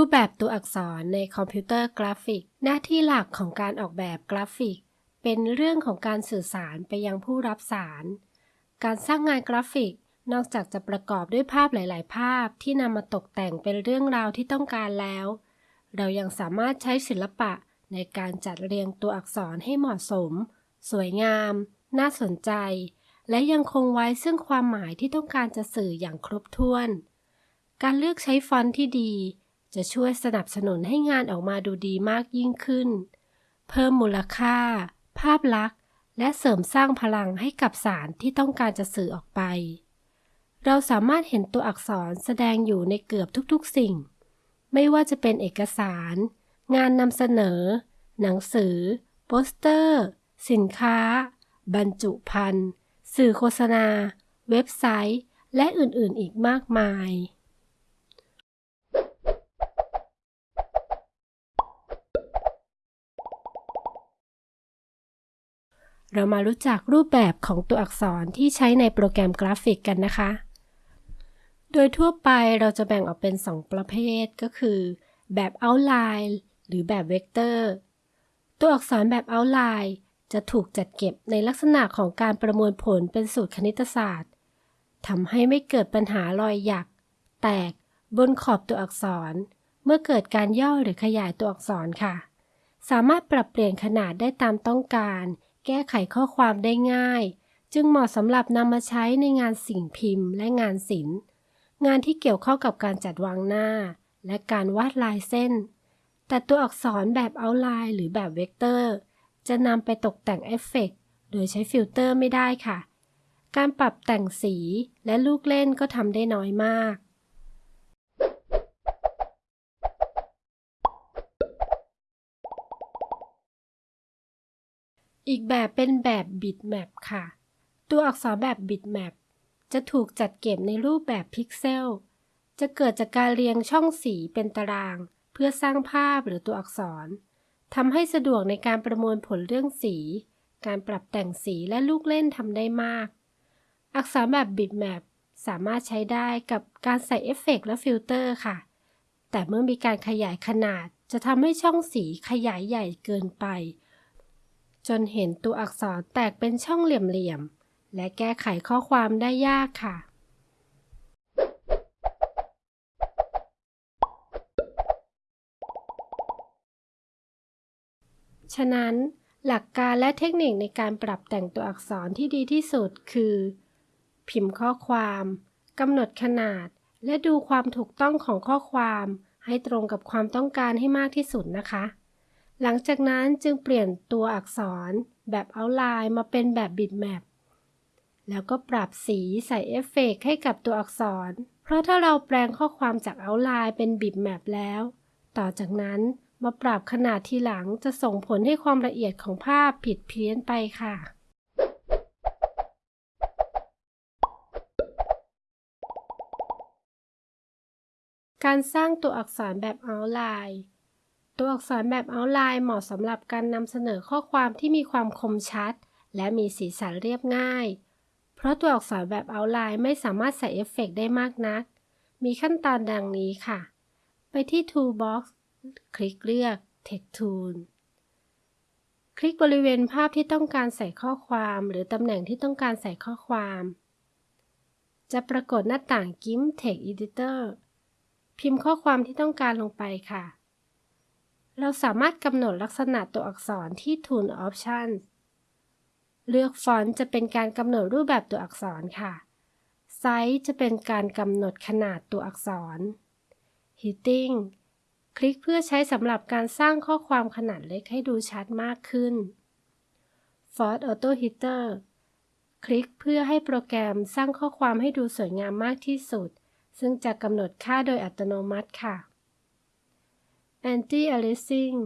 รูปแบบตัวอักษรในคอมพิวเตอร์กราฟิก หน้าที่หลักของการออกแบบกราฟิก เป็นเรื่องของการสื่อสารไปยังผู้รับสาร การสร้างงานกราฟิก นอกจากจะประกอบด้วยภาพหลาย ๆ ภาพที่นำมาตกแต่งเป็นเรื่องราวที่ต้องการแล้ว เรายังสามารถใช้ศิลปะในการจัดเรียงตัวอักษรให้เหมาะสม สวยงาม น่าสนใจ และยังคงไว้ซึ่งความหมายที่ต้องการจะสื่ออย่างครบถ้วน การเลือกใช้ฟอนต์ที่ดี จะช่วยสนับสนุนให้งานออกมาดูดีมากยิ่งขึ้น เพิ่มมูลค่า ภาพลักษณ์ และเสริมสร้างพลังให้กับสารที่ต้องการจะสื่อออกไป เราสามารถเห็นตัวอักษรแสดงอยู่ในเกือบทุกๆสิ่ง ไม่ว่าจะเป็นเอกสาร งานนำเสนอ หนังสือ โปสเตอร์ สินค้า บรรจุภัณฑ์ สื่อโฆษณา เว็บไซต์ และอื่นๆ อีกมากมาย เรามารู้จักรูปแบบของตัวอักษรที่ใช้ในโปรแกรมกราฟิกกันนะคะ โดยทั่วไปเราจะแบ่งออกเป็น 2 ประเภทก็คือ แบบ outline หรือแบบเวกเตอร์ ตัวอักษรแบบ outline จะถูกจัดเก็บในลักษณะของการประมวลผลเป็นสูตรคณิตศาสตร์ทำให้ไม่เกิดปัญหารอยหยัก แตกบนขอบตัวอักษร เมื่อเกิดการย่อหรือขยายตัวอักษรค่ะ สามารถปรับเปลี่ยนขนาดได้ตามต้องการ แก้ไขข้อความได้ง่าย จึงเหมาะสำหรับนำมาใช้ในงานสิ่งพิมพ์และงานศิลป์ งานที่เกี่ยวข้องกับการจัดวางหน้า และการวาดลายเส้น แต่ตัวอักษรแบบ outline หรือแบบเวกเตอร์ จะนำไปตกแต่งเอฟเฟกต์โดยใช้ฟิลเตอร์ไม่ได้ค่ะ การปรับแต่งสีและลูกเล่นก็ทำได้น้อยมาก อีกแบบเป็นแบบบิตแมปค่ะ ตัวอักษรแบบบิตแมปจะถูกจัดเก็บในรูปแบบพิกเซล จะเกิดจากการเรียงช่องสีเป็นตาราง เพื่อสร้างภาพหรือตัวอักษรทำให้สะดวกในการประมวลผลเรื่องสี การปรับแต่งสีและลูกเล่นทำได้มาก อักษรแบบบิตแมปสามารถใช้ได้กับการใส่เอฟเฟกต์และฟิลเตอร์ค่ะ แต่เมื่อมีการขยายขนาดจะทำให้ช่องสีขยายใหญ่เกินไป จนเห็นตัวอักษรแตกเป็นช่องเหลี่ยมๆ และแก้ไขข้อความได้ยากค่ะ ฉะนั้นหลักการและเทคนิคในการปรับแต่งตัวอักษรที่ดีที่สุดคือ พิมพ์ข้อความกำหนดขนาด และดูความถูกต้องของข้อความ ให้ตรงกับความต้องการให้มากที่สุดนะคะ หลังจากนั้นจึงเปลี่ยนตัวอักษรแบบเอาไลน์มาเป็นแบบบิตแมปแล้วก็ปรับสีใส่เอฟเฟกให้กับตัวอักษร เพราะถ้าเราแปลงข้อความจากเอาไลน์เป็นบิตแมปแล้ว ต่อจากนั้นมาปรับขนาดทีหลังจะส่งผลให้ความละเอียดของภาพผิดเพี้ยนไปค่ะ การสร้างตัวอักษรแบบเอาไลน์ ตัวอักษรแบบเอาไลน์เหมาะสำหรับการนำเสนอข้อความที่มีความคมชัด และมีสีสันเรียบง่าย เพราะตัวอักษรแบบเอาไลน์ไม่สามารถใส่เอฟเฟกได้มากนัก มีขั้นตอนดังนี้ค่ะ ไปที่ Toolbox คลิกเลือก Text Tool คลิกบริเวณภาพที่ต้องการใส่ข้อความ หรือตำแหน่งที่ต้องการใส่ข้อความ จะปรากฏหน้าต่าง GIMP Text Editor พิมพ์ข้อความที่ต้องการลงไปค่ะ เราสามารถกำหนดลักษณะตัวอักษรที่ Tool Option เลือกฟอนต์จะเป็นการกำหนดรูปแบบตัวอักษรค่ะ ไซส์จะเป็นการกำหนดขนาดตัวอักษร Heading คลิกเพื่อใช้สำหรับการสร้างข้อความขนาดเล็กให้ดูชัดมากขึ้น Font Auto Header คลิกเพื่อให้โปรแกรมสร้างข้อความให้ดูสวยงามมากที่สุด ซึ่งจะกำหนดค่าโดยอัตโนมัติค่ะ Anti-aliasing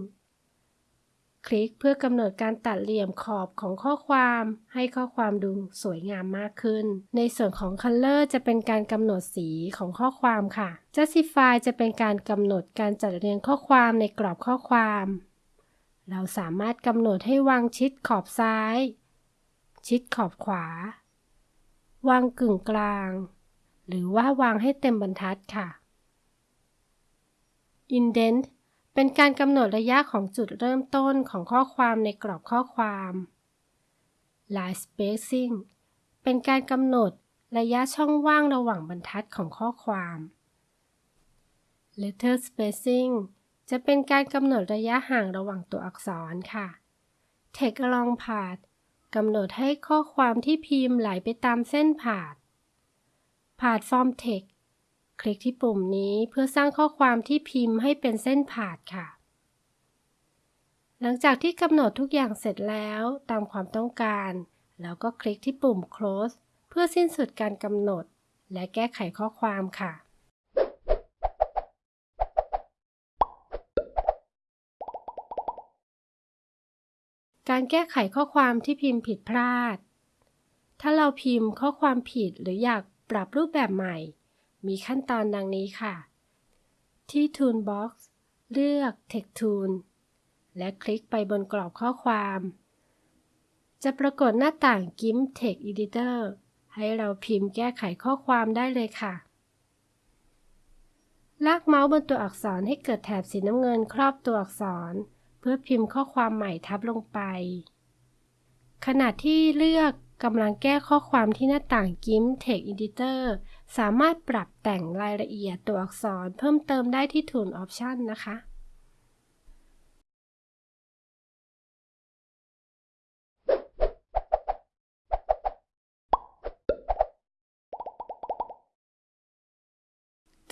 คลิกเพื่อกำหนดการตัดเหลี่ยมขอบของข้อความ ให้ข้อความดูสวยงามมากขึ้น ในส่วนของ Color จะเป็นการกำหนดสีของข้อความค่ะ Justify จะเป็นการกำหนดการจัดเรียงข้อความในกรอบข้อความ เราสามารถกำหนดให้วางชิดขอบซ้าย ชิดขอบขวา วางกึ่งกลาง หรือว่าวางให้เต็มบรรทัดค่ะ indent เป็นการกำหนดระยะของจุดเริ่มต้นของข้อความในกรอบข้อความ line spacing เป็นการกำหนดระยะช่องว่างระหว่างบรรทัดของข้อความ letter spacing จะเป็นการกำหนดระยะห่างระหว่างตัวอักษรค่ะ text along path กำหนดให้ข้อความที่พิมพ์ไหลไปตามเส้นผ่าน path form text คลิกที่ปุ่มนี้เพื่อสร้างข้อความที่พิมพ์ให้เป็นเส้นผ่านค่ะ หลังจากที่กำหนดทุกอย่างเสร็จแล้วตามความต้องการ แล้วก็คลิกที่ปุ่ม close เพื่อสิ้นสุดการกำหนด และแก้ไขข้อความค่ะการแก้ไขข้อความที่พิมพ์ผิดพลาด ถ้าเราพิมพ์ข้อความผิดหรืออยากปรับรูปแบบใหม่ มีขั้นตอนดังนี้ค่ะ ที่ Toolbox เลือก Text Tool และคลิกไปบนกรอบข้อความ จะปรากฏหน้าต่าง GIMP Text Editor ให้เราพิมพ์แก้ไขข้อความได้เลยค่ะ ลากเมาส์บนตัวอักษรให้เกิดแถบสีน้ำเงินครอบตัวอักษร เพื่อพิมพ์ข้อความใหม่ทับลงไป ขณะที่เลือก กำลังแก้ข้อความที่หน้าต่าง GIMP Text Editor สามารถปรับแต่งรายละเอียดตัวอักษรเพิ่มเติมได้ที่ Tool Option นะคะ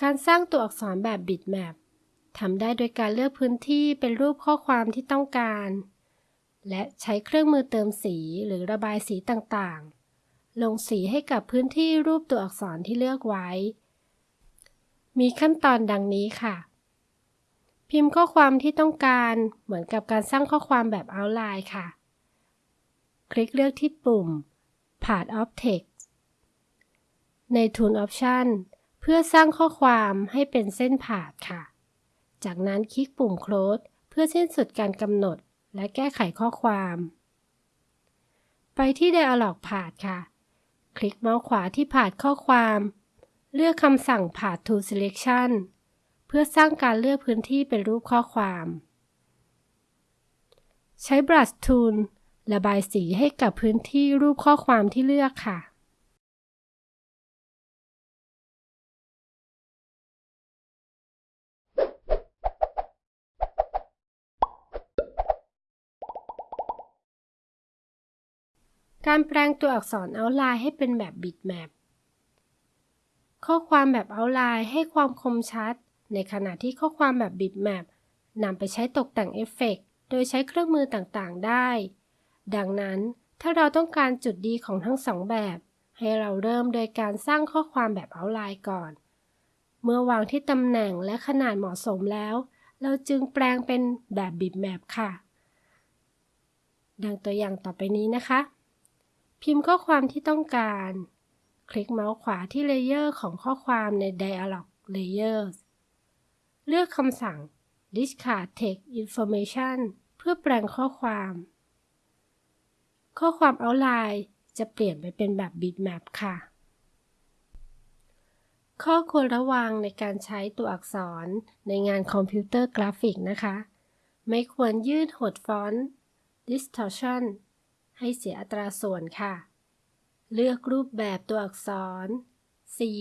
การสร้างตัวอักษรแบบ bitmap ทำได้โดยการเลือกพื้นที่เป็นรูปข้อความที่ต้องการ และใช้เครื่องมือเติมสีหรือระบายสีต่างๆ ลงสีให้กับพื้นที่รูปตัวอักษรที่เลือกไว้ มีขั้นตอนดังนี้ค่ะ พิมพ์ข้อความที่ต้องการเหมือนกับการสร้างข้อความแบบ outline ค่ะ คลิกเลือกที่ปุ่ม Part of Text ใน Tool Option เพื่อสร้างข้อความให้เป็นเส้นผ่าค่ะ จากนั้นคลิกปุ่ม close เพื่อสิ้นสุดการกำหนด และแก้ไขข้อความ ไปที่ dialog ผ่าดค่ะ คลิกเมาส์ขวาที่ผ่าดข้อความ เลือกคำสั่งผ่าด to selection เพื่อสร้างการเลือกพื้นที่เป็นรูปข้อความ ใช้ brush tool ระบายสีให้กับพื้นที่รูปข้อความที่เลือกค่ะ การแปลงตัวอักษรเอาไลน์ให้เป็นแบบบิตแมปข้อความแบบเอาไลน์ให้ความคมชัด ในขณะที่ข้อความแบบบิตแมปนำไปใช้ตกแต่งเอฟเฟกโดยใช้เครื่องมือต่างๆ ได้ ดังนั้นถ้าเราต้องการจุดดีของทั้งสองแบบ ให้เราเริ่มโดยการสร้างข้อความแบบเอาไลน์ก่อน เมื่อวางที่ตำแหน่งและขนาดเหมาะสมแล้ว เราจึงแปลงเป็นแบบบิตแมปค่ะ ดังตัวอย่างต่อไปนี้นะคะ พิมพ์ข้อความที่ต้องการ คลิกเมาส์ขวาที่เลเยอร์ของข้อความใน Dialog Layers เลือกคำสั่ง Discard Text Information เพื่อแปลงข้อความ ข้อความ Outline จะเปลี่ยนไปเป็นแบบ Bitmap ค่ะ ข้อควรระวังในการใช้ตัวอักษรในงานคอมพิวเตอร์กราฟิกนะคะ ไม่ควรยืดหดฟอนต์ distortion ให้เสียอัตราส่วนค่ะ เลือกรูปแบบตัวอักษร สี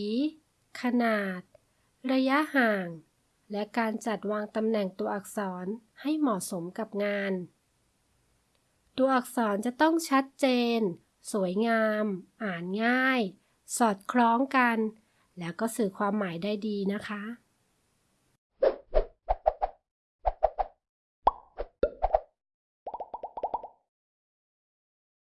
ขนาด ระยะห่าง และการจัดวางตำแหน่งตัวอักษรให้เหมาะสมกับงาน ตัวอักษรจะต้องชัดเจน สวยงาม อ่านง่าย สอดคล้องกัน แล้วก็สื่อความหมายได้ดีนะคะ